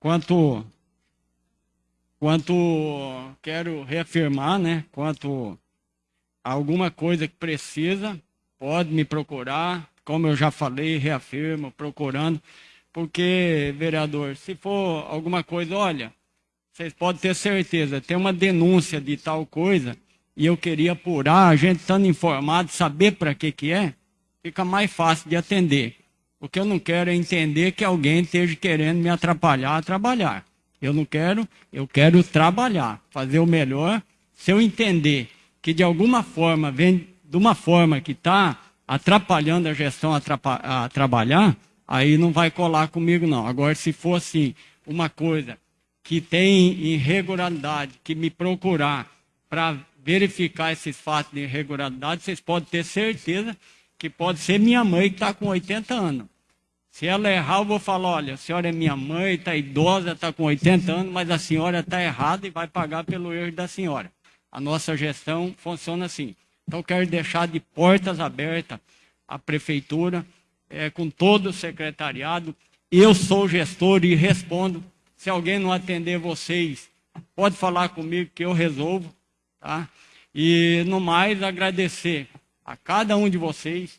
Quanto, quanto quero reafirmar, né? Quanto alguma coisa que precisa, pode me procurar. Como eu já falei, reafirmo, procurando. Porque, vereador, se for alguma coisa, olha, vocês podem ter certeza, tem uma denúncia de tal coisa, e eu queria apurar, a gente estando informado, saber para que que é, fica mais fácil de atender. O que eu não quero é entender que alguém esteja querendo me atrapalhar a trabalhar. Eu não quero, eu quero trabalhar, fazer o melhor. Se eu entender que de alguma forma vem de uma forma que está atrapalhando a gestão a, a trabalhar, aí não vai colar comigo não. Agora, se for assim, uma coisa que tem irregularidade, que me procurar para verificar esses fatos de irregularidade, vocês podem ter certeza que pode ser minha mãe que está com 80 anos. Se ela errar, eu vou falar, olha, a senhora é minha mãe, está idosa, está com 80 anos, mas a senhora está errada e vai pagar pelo erro da senhora. A nossa gestão funciona assim. Então, quero deixar de portas abertas a prefeitura, é, com todo o secretariado. Eu sou gestor e respondo. Se alguém não atender vocês, pode falar comigo que eu resolvo. Tá? E, no mais, agradecer a cada um de vocês